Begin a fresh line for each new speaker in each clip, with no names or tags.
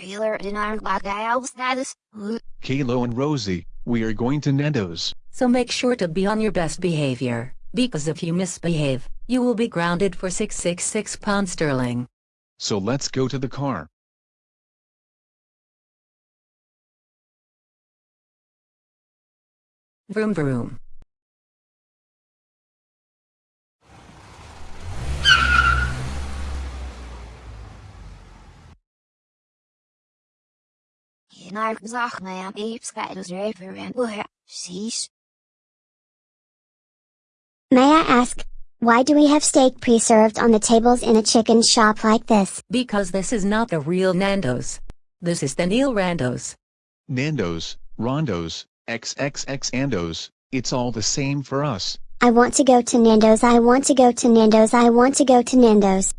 Trailer in our lockout status.
Caillou and Rosie, we are going to Nando's.
So make sure to be on your best behavior, because if you misbehave, you will be grounded for 666 pounds sterling.
So let's go to the car.
Vroom vroom.
In our zach man apes got us river and boy, sheesh.
May I ask, why do we have steak preserved on the tables in a chicken shop like this?
Because this is not the real Nando's. This is the Neil Randos.
Nando's, Rondo's, XXX Andos, it's all the same for us.
I want to go to Nando's. I want to go to Nando's. I want to go to Nando's.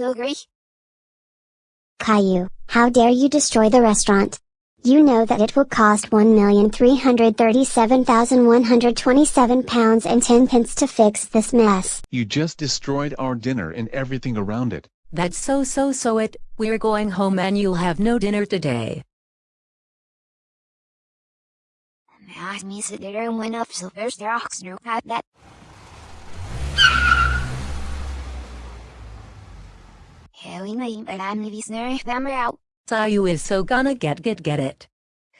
Ethan.
Caillou, how dare you destroy the restaurant? You know that it will cost 1,337,127 pounds and 10 pence to fix this mess.
You just destroyed our dinner and everything around it.
That's so so so it, we're going home and you'll have no dinner today.
Ask me sit there and went up so there's rocks no cut that. Harry me but I'm the snare hammer out.
Caillou is so gonna get get get it.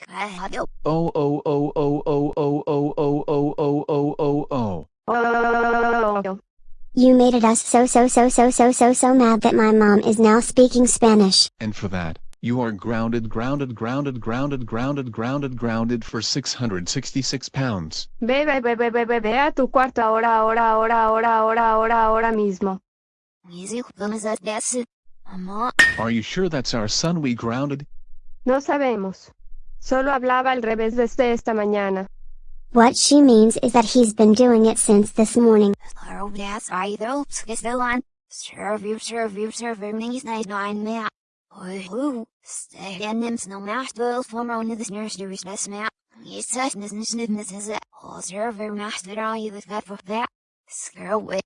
I had to
Oh oh oh oh oh oh oh oh oh oh oh oh oh.
Oh,
You made it us so so so so so so so mad that my mom is now speaking Spanish.
And for that, you are grounded grounded grounded grounded grounded grounded grounded for 666 pounds.
ve, ve, ve, ve, ve, ve, ve a tu cuarto ahora, ahora, ahora, ahora, ahora, ahora, ahora mismo.
music comes at best. Mama,
Are you sure that's our son we grounded?
No sabemos. Solo hablaba al revés desde esta mañana.
What she means is that he's been doing it since this morning.
Carl that's I though, still on. Serve you, serve you, serve you, nine map. Oh. Stay in them snow mash bill from on this nursery's best map. Yes, such business is it. All serve your master, I was got for that. Screw it.